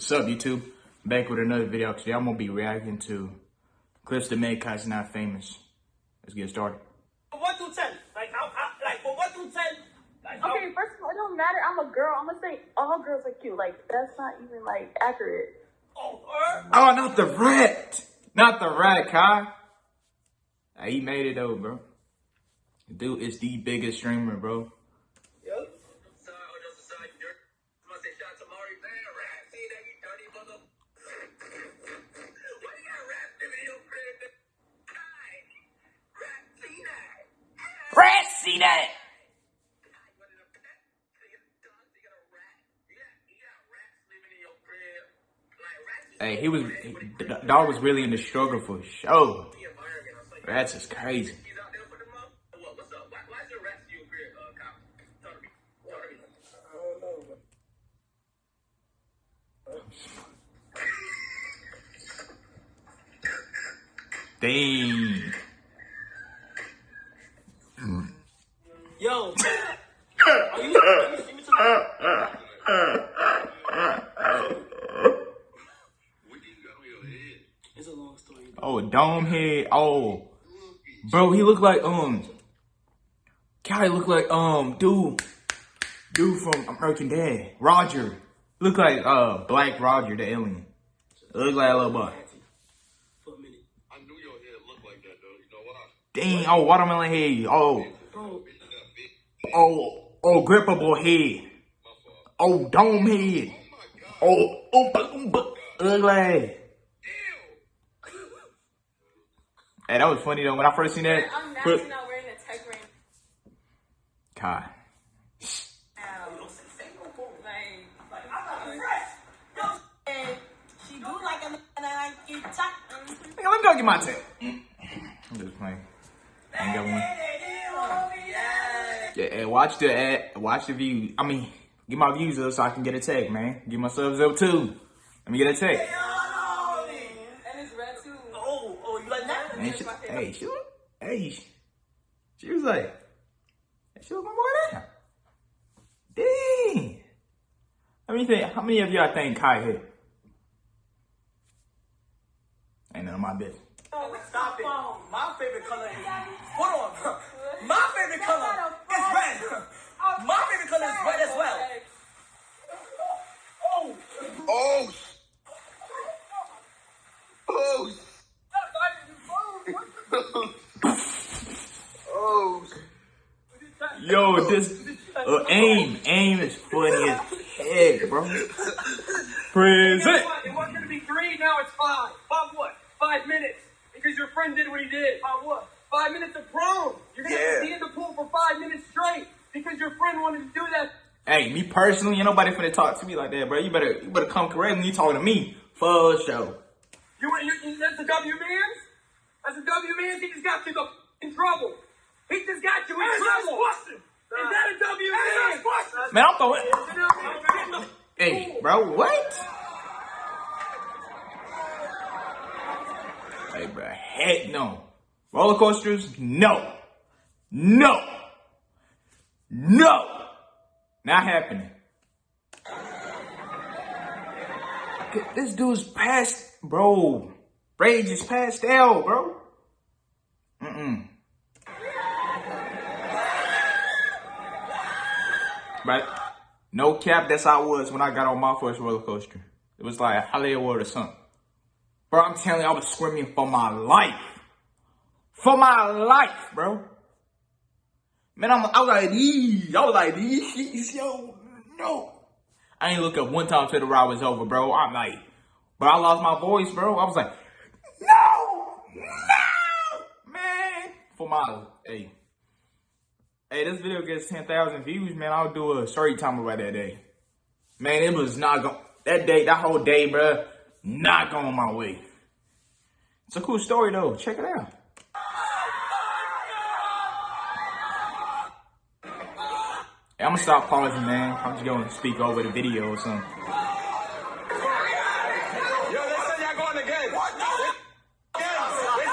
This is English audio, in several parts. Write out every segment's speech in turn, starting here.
What's up, YouTube? Back with another video. Today I'm gonna be reacting to clips that made Kai Cenat famous. Let's get started. One through ten. Like how, how like from one through ten. Like how, Okay, first of all, it don't matter. I'm a girl. I'm gonna say all girls are cute. Like that's not even like accurate. oh, Oh, not the rat! Not the rat, Kai. Hey, he made it though, bro. Dude is the biggest streamer, bro. Rats. Hey, he was, the dog was really in the struggle for sure. Rats is crazy. he's out there for the month. What, what's up? Why, why is there rats in your crib, uh, Kyle? Talk to me. Talk to me. I don't know. Dang. Yo. are you, are you see me tonight? What you got on your head? It's a long story. Oh, dome head. Oh, bro, he looked like um. Kai looked like um dude, dude from American Dad, Roger. Looked like uh Black Roger, the alien. Looked like a little boy. For a minute. I knew your head looked like that, though. You know why? Dang. Oh, watermelon head. Oh, Bro, oh, oh, grippable head. Oh, dome head. Oh, oh, boom, boom. Ugly. Hey, that was funny though. When I first seen that, I'm put- naturally not wearing a tech ring. Kai. Like, I'm not fresh. she do like a man I get top. Nigga, let me go get my tech. I'm just playing. I ain't got one. Yeah, hey, watch the ad, watch the view. I mean, get my views up so I can get a tag, man. Get my subs up too. Let me get a tag. And it's red too. Oh, oh, you like that? And she, hey, she, hey, she, she was like, she was my boy down. Dang. How many think? How many of y'all think Kai hit? Ain't none of my business. Oh, Stop it. My favorite color is. Hold on. My favorite color is red. Is red as well. Oh. Oh! Oh! Oh! Yo, this uh, aim, aim is funny as heck, bro. Present. It wasn't gonna be three, now it's five. Five what? Five minutes. Because your friend did what he did. Five what? Five minutes of prom. You're gonna Yeah. be in the pool for five minutes straight. Because your friend wanted to do that. Hey, me personally, ain't nobody finna talk to me like that, bro. You better, you better come correct when you talking to me. For sure. You, you, you that's the W man's? That's the W man's? He just got you in trouble. He just got you in trouble. Is that a W man? Man, I'm throwing. Hey, bro, what? Hey, bro, heck no. Roller coasters, no. No. No. Not happening. This dude's past, bro. Rage is pastel, bro. Mm-mm. But no cap, that's how it was when I got on my first roller coaster. It was like Hollywood or something. Bro, I'm telling you, I was screaming for my life. For my life, bro. Man, I'm, I was like, these. I was like, shits, yo, no. I ain't look up one time till the ride was over, bro. I'm like, but I lost my voice, bro. I was like, no, no, man. For my, hey. Hey, this video gets 10,000 views, man. I'll do a story time about that day. Man, it was not going, that day, that whole day, bro, not going my way. It's a cool story, though. Check it out. Hey, I'm gonna stop pausing, man. I'm just gonna speak over the video or something. Yo, they said y'all going again. What? They said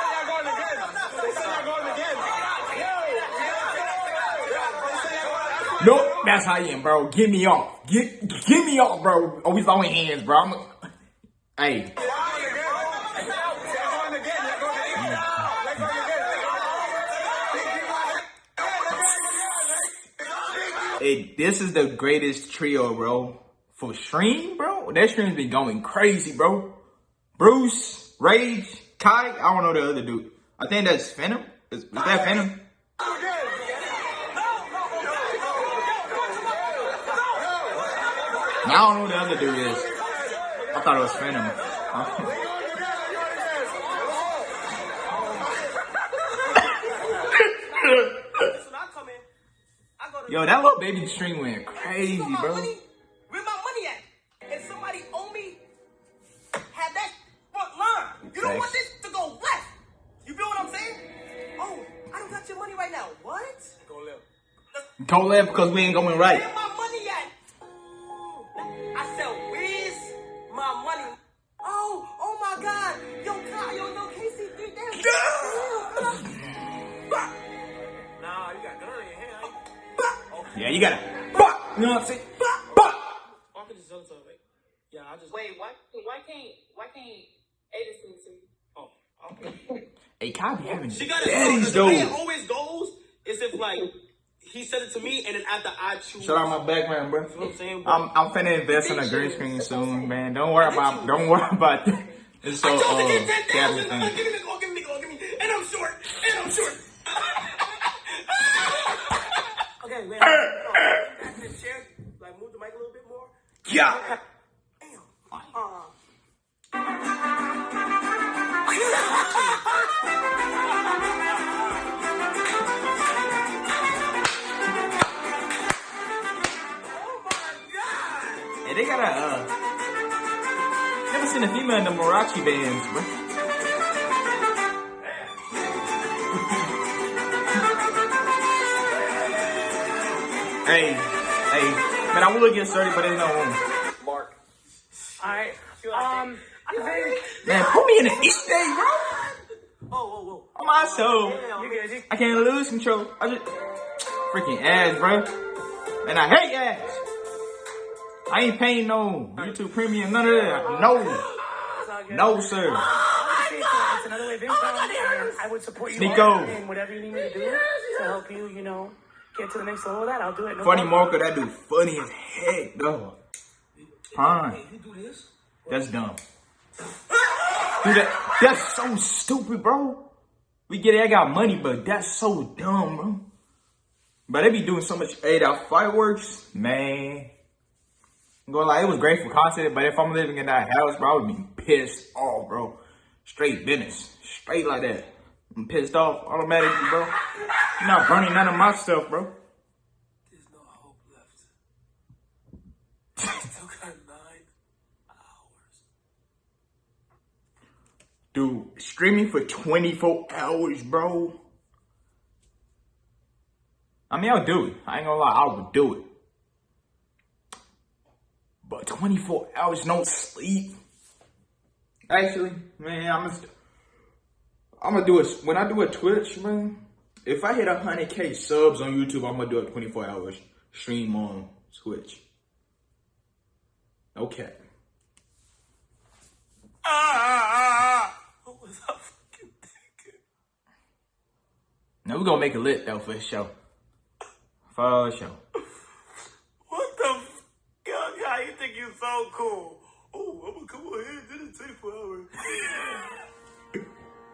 y'all going again. They said y'all going again. Nope, that's how I am, bro. Get me off. Get get me off, bro. Oh, Always throwing hands, bro. I'm Hey, hey, this is the greatest trio, bro. For Stream, bro, that Stream's been going crazy, bro. Bruce, Rage, Kai, I don't know the other dude. I think that's Venom. Is, is that Venom? I don't know who the other dude is. I thought it was Venom. Listen, I come in. I go to Yo, that little baby stream went crazy, Where my bro. money- Where my money at? And somebody owe me had that front line. You don't want this to go left. You feel what I'm saying? Oh, I don't got your money right now. What? Go left. Don't left because we ain't going right. Hey, Kai be having She got it. daddies, the way it always goes is if like he said it to me, and then after I choose. Shout out my background, bro. You know what I'm saying? I'm I'm finna invest in a green screen soon, man. Don't worry about don't worry about that. It's so I told her uh, get ten cabinet thousand. thing. Give me the go, give me the go, give me. And I'm short. And I'm short. okay, man. Back in the chair, like move the mic a little bit more. Yeah. God. Hey, they got a uh. Never seen a female in the Mariachi bands, bro. hey, hey, man, I would get started, but there's no room. Mark. Alright. Um, I think Man, put me in the East Day, bro. Oh, whoa, whoa. On my soul. you good. You, I can't lose control. I just freaking ass, bro. And I hate ass. I ain't paying no YouTube Premium, none of that. No, it's all good. no, sir. It's another way of income. and I would support you Sneako. all in whatever you need me to do to help you, you know, get to the next level of that. I'll do it. No Funny problem. Marco, that dude funny as heck, though. Fine. You do this? That's dumb. Dude, that, that's so stupid, bro. We get it, I got money, but that's so dumb, bro. But they be doing so much eight out fireworks, man. I'm going like it was great for content, but if I'm living in that house, bro, I would be pissed off, bro. Straight business, straight like that. I'm pissed off automatically, bro. You're not burning none of my stuff, bro. There's no hope left. Still got nine hours. Dude, streaming for 24 hours, bro. I mean, I'll do it. I ain't gonna lie, I would do it. But 24 hours, no sleep. Actually, man, I'm gonna, I'm gonna do it. When I do a Twitch, man, if I hit 100k subs on YouTube, I'm gonna do a 24 hours stream on Twitch. Okay. Ah! What was I fucking thinking? Now we're gonna make it lit though for sure. For sure. What the f- God, God, you think you so cool? Oh, I'm gonna come on here and do the 24 hours.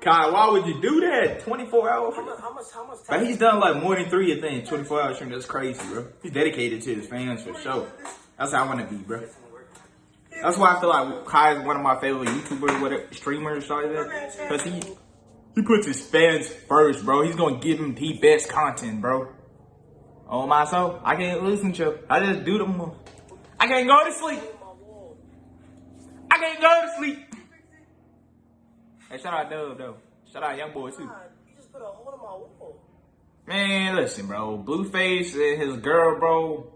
Kai, why would you do that? 24 hours? How much, how much, how much But he's done like more than three, I think. 24 hour stream. That's crazy, bro. He's dedicated to his fans for sure. That's how I want to be, bro. That's why I feel like Kai is one of my favorite YouTubers, whatever, streamers, like that. Because he, he puts his fans first, bro. He's going to give them the best content, bro. Oh my soul. I can't listen to him. I just do them. I can't go to sleep. I can't go to sleep. Hey, shout out Dub, though. Shout out Young Boy, too. God, you just put a hole in my wall. Man, listen, bro. Blueface and his girl, bro.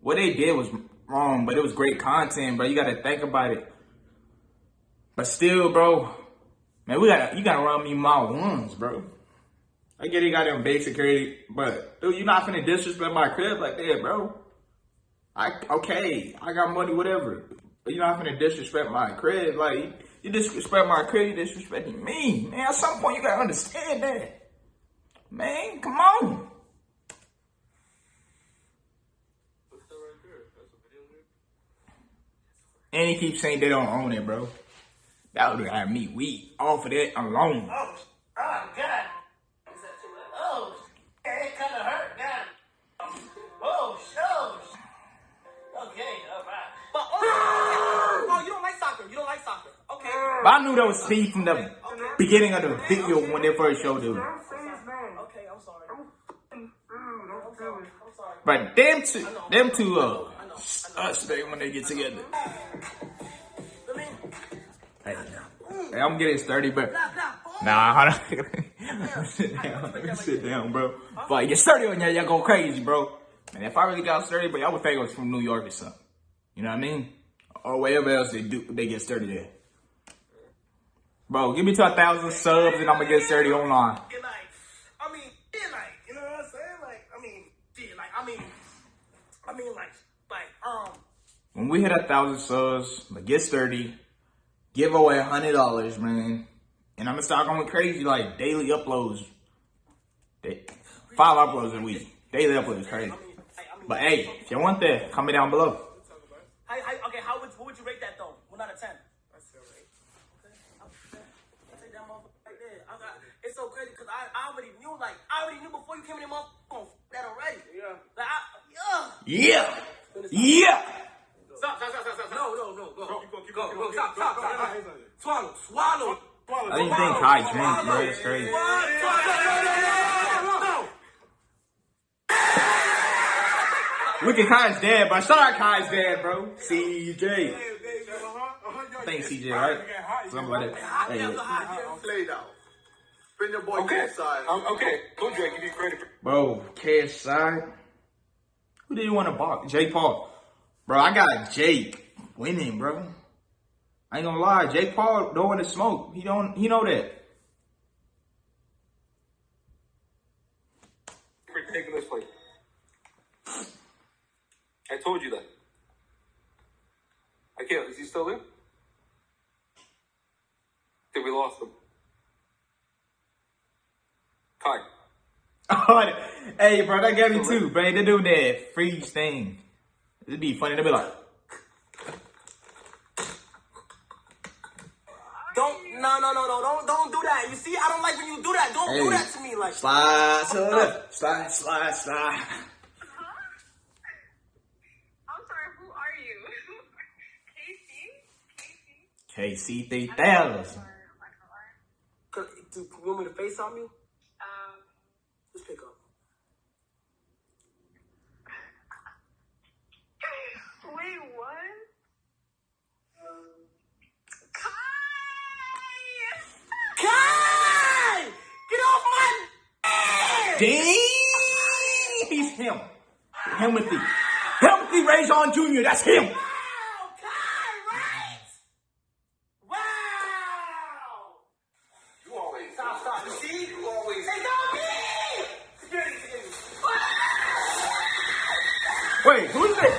What they did was wrong, but it was great content, bro. You gotta think about it. But still, bro, man, we gotta you gotta run me my ones, bro. I get he got them basic security, but dude, you not finna disrespect my crib like that, bro. I okay, I got money, whatever. But you're not gonna disrespect my credit. Like, you disrespect my credit, you disrespecting me. Man, at some point you gotta understand that. Man, come on. And he keeps saying they don't own it, bro. That would have me weak off of that alone. Oh, soccer. You don't like soccer. Okay. But I knew that was Steve from the beginning of the video when they first showed it. Okay, I'm sorry. I'm sorry. I'm sorry. But them two, them two, uh, us, when they get together. Hey, hey, I'm getting sturdy, but nah, hold on. sit down, sit down, bro. But I get sturdy on y'all, y'all go crazy, bro. And if I really got sturdy, but y'all would think I was from New York or something. You know what I mean? Or wherever else they do, they get sturdy there. Bro, give me to a thousand subs and I'm gonna get sturdy online. Yeah, like, I mean, like, you know what I'm saying? Like, I mean, like, I mean, I mean, like, like, um, When we hit a thousand subs, like get sturdy, give away a hundred dollars, man. And I'm gonna start going crazy, like daily uploads. Day- Five uploads a week. Daily uploads is crazy. I mean, I mean, But hey, if you want that, comment down below. how, how, okay, how would, what would you rate that though? One out of ten. That's still right. Okay, I'll take that motherfucker right there. I got, it's so crazy because I, I already knew, like, I already knew before you came in the motherfucker that already. Yeah. Like, I, yeah. Yeah, yeah. Stop, stop, stop, stop, stop. No, no, no, go. Keep going, keep going, go, stop, stop, stop. Swallow, swallow. I didn't think Kai drank, bro. It's crazy. Look at Kai's dad, bro. Shout out Kai's dad, bro. CJ. I think CJ, right? Something like that. Hey, Play now. Bring your boy Okay. inside. Um, okay. Go Drake. Give you credit for Bro, cash side. Who did you want to box? Jake Paul. Bro, I got Jake winning, bro. I ain't gonna lie, Jake Paul don't want to smoke. He don't. He know that. fight. I told you that. I can't. Is he still there? Did we lost him. Kai. Hey, bro, that got me too, bro. They do that freeze thing. It'd be funny. They'd be like, Don't, no, no, no, no, don't, don't do that. You see, I don't like when you do that. Don't do that to me, like. slide to the left, slide, slide, slide. I'm sorry, who are you? Casey? Casey? KC three thousand. Or Michael do you want me to FaceTime you? Um, Just pick up. wait, what? Kai! Kai! Get off my head! Dang, he's him. Timothy. Timothy Ray John Jr. That's him. Wow, Kai, right? Wow! You always. Stop, stop. You see? You always. It's on me! Security, security. Wait, who's this?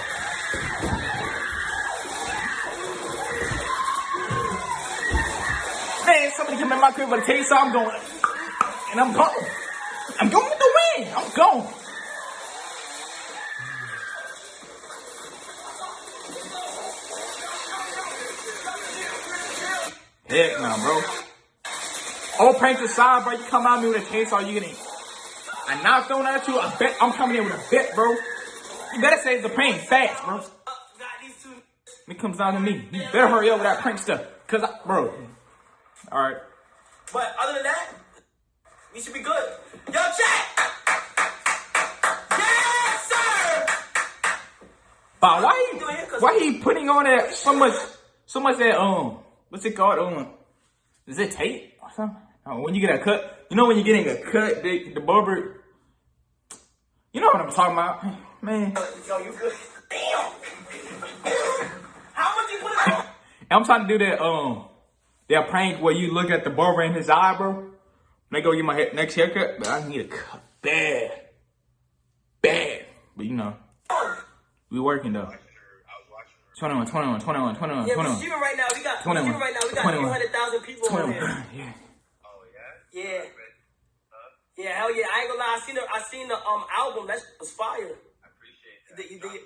Man, somebody come in my crib with a case, so I'm going. And I'm gone. I'm going with the win. I'm gone. Heck no, bro. All pranks aside, bro, you come at me with a case, are you getting? I knocked on at you. I bet I'm coming in with a bet, bro. You better say it's a prank fast, bro. Uh, got these two. It comes down to me. You better hurry up with that prank stuff. Cause I, bro. Alright. But other than that, we should be good. Yo, chat! Yes, sir! But why You doing it 'cause- he, why he putting on that so much, so much that, um, what's it called? Um, is it tape or something? Oh, when you get a cut, you know when you're getting a cut, the, the barber, you know what I'm talking about, man. Yo, you good? Damn! How much you put on? I'm trying to do that, um, that prank where you look at the barber in his eye, bro. They go get my hair, next haircut, but I need a cut bad, bad. But you know, we working though. 21, 21, 21, 21, Yeah, we're 21. streaming right now. We got 21. right now. We got 21. 300,000 people on 21. here. Yeah. Oh yeah. Yeah. Yeah, hell yeah. I ain't gonna lie. I seen the I seen the um album. That was fire. I appreciate that. You, you, you,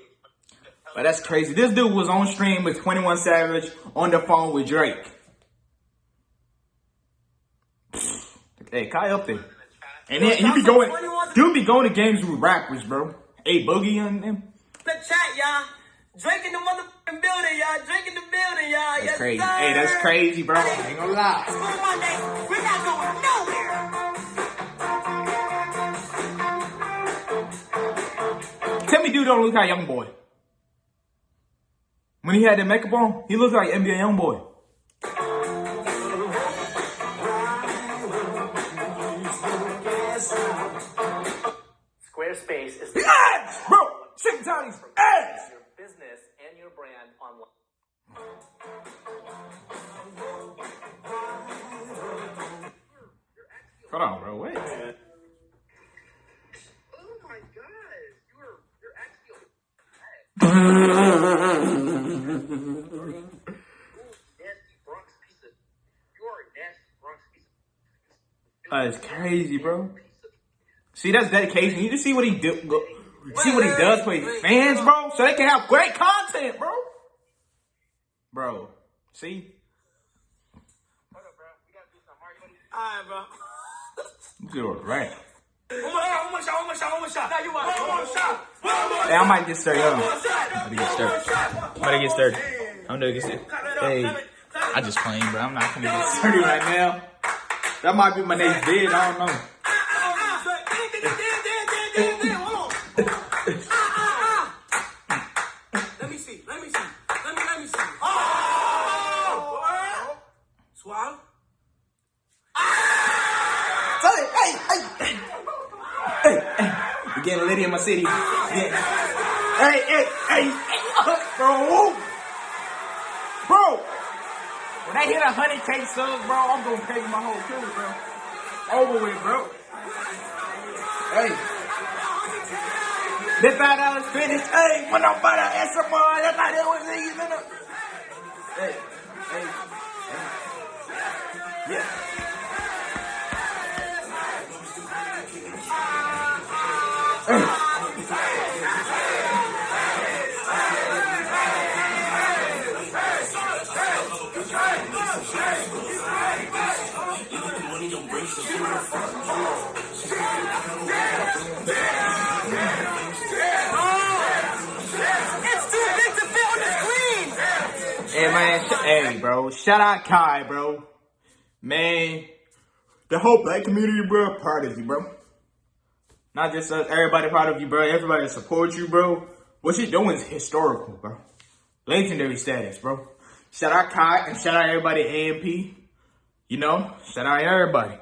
But that's crazy. This dude was on stream with 21 Savage on the phone with Drake. Hey, Kai up there. And then he be going, dude be going to games with rappers, bro. Hey, Boogie and them. the chat, y'all. Drake in the motherfucking building, y'all. Drake in the building, y'all. That's yes, crazy. Sir. Hey, that's crazy, bro. I ain't gonna lie. It's Blue Monday. We're not going nowhere. Tell me, dude, don't look like young boy. When he had that makeup on, he looked like NBA young boy. Squarespace is Ads, bro. Chicken titties, ads. your business and your brand online. Hold on, bro. Wait. Oh my god, you're you're actually nasty Bronx piece of you are a nasty Bronx piece of That is crazy, bro. See, that's dedication. You just see what he do. Go, see what he does for his fans, bro, so they can have great content, bro. Bro, see, Alright, bro. you do it right. One more shot, one more shot, one more shot, one more shot. Now you want one more shot. One more Hey, I might get started. Hold on. I'm gonna get started. I'm gonna get started. I'm gonna get started. Hey, I just playing, bro. I'm not gonna get started right now. That might be my next vid. I don't know. Let me see. Let me see. Let me let me see. Oh! Swallow. Hey, hey, hey, hey, hey, hey. Litty in my city. Yeah. Hey, hey, hey, bro. Bro. When I hit a hundred K subs, bro, I'm gonna pay my whole crew, bro. Over with, bro. Hey. This five dollars finish. Hey, when I'm buy the SMR, that's not that was it. Hey, hey, hey. Yeah. Bro, shout out Kai, bro. Man, the whole black community, bro, proud of you, bro. Not just us, everybody proud of you, bro. Everybody that supports you, bro. What you doing is historical, bro. Legendary status, bro. Shout out Kai and shout out everybody AMP. You know, shout out everybody.